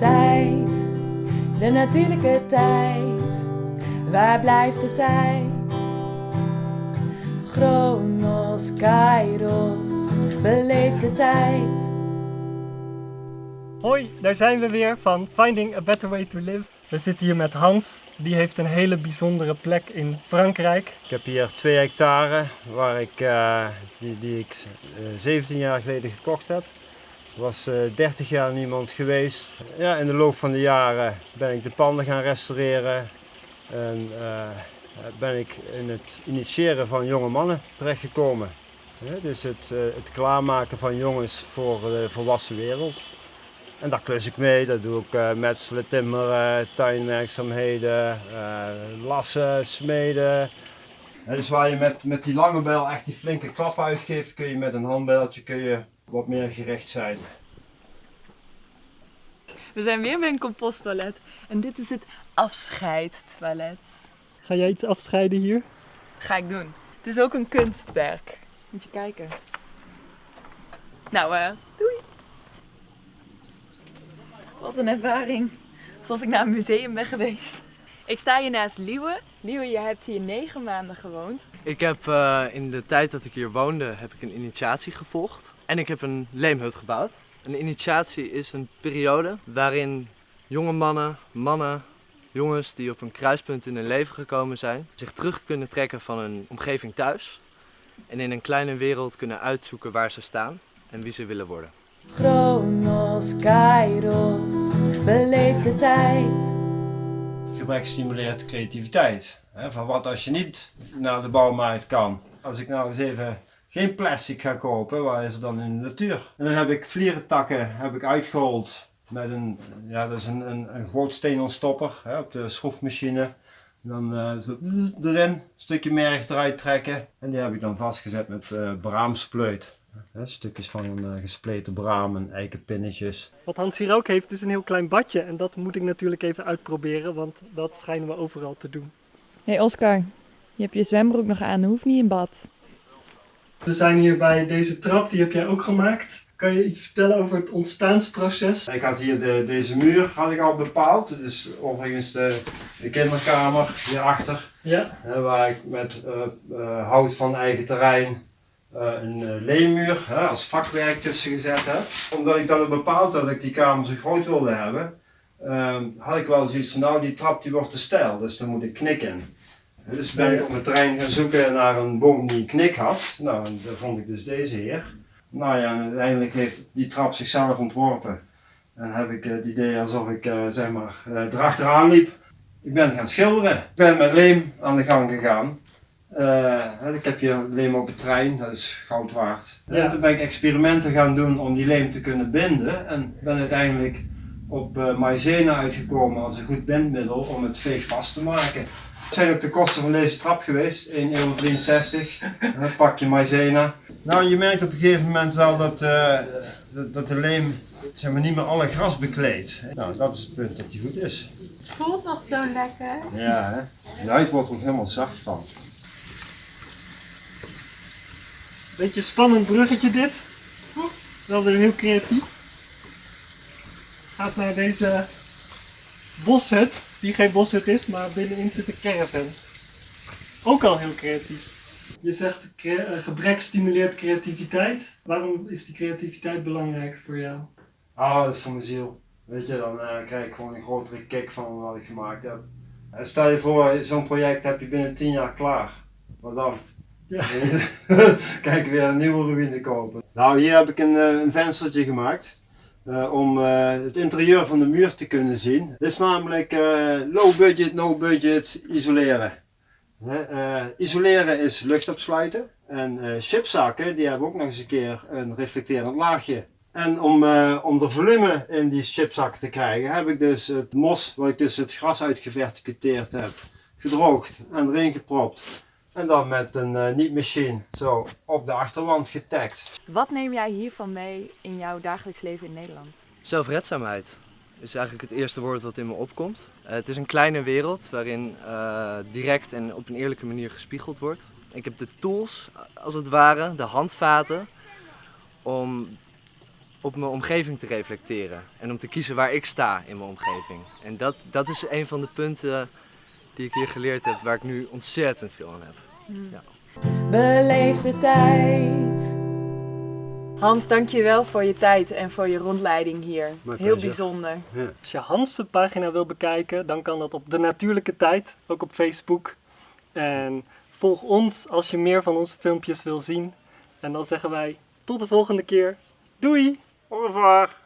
tijd, de natuurlijke tijd. Waar blijft de tijd? Chronos, Kairos, beleef de tijd. Hoi, daar zijn we weer van Finding a Better Way to Live. We zitten hier met Hans, die heeft een hele bijzondere plek in Frankrijk. Ik heb hier 2 hectare waar ik, eh, die, die ik eh, 17 jaar geleden gekocht heb. Er was eh, 30 jaar niemand geweest. Ja, in de loop van de jaren ben ik de panden gaan restaureren. En eh, ben ik in het initiëren van jonge mannen terechtgekomen. Dus het, eh, het klaarmaken van jongens voor de volwassen wereld. En daar klus ik mee, dat doe ik uh, metselen, timmeren, tuinwerkzaamheden, lassen, smeden. Ja, dus waar je met, met die lange bijl echt die flinke klap uitgeeft, kun je met een handbijltje kun je wat meer gericht zijn. We zijn weer bij een composttoilet en dit is het afscheidtoilet. Ga jij iets afscheiden hier? Ga ik doen. Het is ook een kunstwerk. Moet je kijken. Nou, eh, doei. Wat een ervaring. Alsof ik naar een museum ben geweest. Ik sta hier naast Liewe. Liewe, je hebt hier negen maanden gewoond. Ik heb eh, in de tijd dat ik hier woonde, heb ik een initiatie gevolgd. En ik heb een leemhut gebouwd. Een initiatie is een periode waarin jonge mannen, mannen, jongens die op een kruispunt in hun leven gekomen zijn, zich terug kunnen trekken van hun omgeving thuis. En in een kleine wereld kunnen uitzoeken waar ze staan en wie ze willen worden. Chronos, Kairos, beleef de tijd. Gebrek stimuleert creativiteit. Hè, van wat als je niet naar de bouwmarkt kan. Als ik nou eens even geen plastic ga kopen, waar is het dan in de natuur? En dan heb ik vlierentakken heb ik uitgehold met een, ja, dat is een, een, een groot steenontstopper hè, op de schroefmachine. Dan eh, zo erin, een stukje merg eruit trekken en die heb ik dan vastgezet met eh braamspleut. Hè, stukjes van een eh, gespleten braam en eikenpinnetjes. Wat Hans hier ook heeft is een heel klein badje en dat moet ik natuurlijk even uitproberen, want dat schijnen we overal te doen. Hé hey Oscar, je hebt je zwembroek nog aan, hoeft niet in bad. We zijn hier bij deze trap, die heb jij ook gemaakt. Kan je iets vertellen over het ontstaansproces? Ik had hier de, deze muur had ik al bepaald. Dit is overigens de, de kinderkamer hierachter. Ja. Waar ik met eh, eh, hout van eigen terrein eh, een leemmuur hè, als vakwerk tussen gezet heb. Omdat ik dat had bepaald dat ik die kamer zo groot wilde hebben, ehm, had ik wel zoiets van nou die trap die wordt te steil, dus daar moet ik knik in. Dus ben ik op het terrein gaan zoeken naar een boom die een knik had. Nou, en daar vond ik dus deze heer. Nou ja, en uiteindelijk heeft die trap zichzelf ontworpen. En heb ik het idee alsof ik uh, zeg maar uh, erachteraan liep. Ik ben gaan schilderen. Ik ben met leem aan de gang gegaan. Uh, ik heb hier leem op het trein, dat is goud waard. Ja. En toen ben ik experimenten gaan doen om die leem te kunnen binden. En ben uiteindelijk op uh, maïzena uitgekomen als een goed bindmiddel om het veeg vast te maken. Dat zijn ook de kosten van deze trap geweest, 1,63 euro. Een pakje maïzena. Nou, je merkt op een gegeven moment wel dat, uh, dat de leem zeg maar, niet meer alle gras bekleedt. Nou, dat is het punt dat die goed is. Het voelt nog zo lekker. Ja, hè? de huid wordt er helemaal zacht van. Beetje spannend bruggetje dit. Wel weer heel creatief. Gaat naar deze boshut, die geen boshut is, maar binnenin zit een caravan. Ook al heel creatief. Je zegt gebrek stimuleert creativiteit. Waarom is die creativiteit belangrijk voor jou? Ah, dat is voor mijn ziel. Weet je, dan uh, krijg ik gewoon een grotere kick van wat ik gemaakt heb. En stel je voor, zo'n project heb je binnen 10 jaar klaar. Wat dan? Ja. Kijk, weer een nieuwe ruïne kopen. Nou, hier heb ik een, een venstertje gemaakt. Uh, om uh, het interieur van de muur te kunnen zien. Dit is namelijk uh, low budget, no budget isoleren. isoleren is lucht opsluiten. En chipzakken die hebben ook nog eens een keer een reflecterend laagje. En om, om de volume in die chipzakken te krijgen heb ik dus het mos, wat ik dus het gras uitgeverticuteerd heb, gedroogd en erin gepropt. En dan met een uh, niet-machine zo op de achterwand getagd. Wat neem jij hiervan mee in jouw dagelijks leven in Nederland? Zelfredzaamheid is eigenlijk het eerste woord wat in me opkomt. Uh, het is een kleine wereld waarin uh, direct en op een eerlijke manier gespiegeld wordt. Ik heb de tools, als het ware, de handvaten, om op mijn omgeving te reflecteren. En om te kiezen waar ik sta in mijn omgeving. En dat, dat is een van de punten die ik hier geleerd heb, waar ik nu ontzettend veel aan heb. Beleef de tijd. Hans, dankjewel voor je tijd en voor je rondleiding hier. Heel bijzonder. Als je Hans' pagina wil bekijken, dan kan dat op De Natuurlijke Tijd, ook op Facebook. En volg ons als je meer van onze filmpjes wil zien. En dan zeggen wij tot de volgende keer. Doei! Au revoir.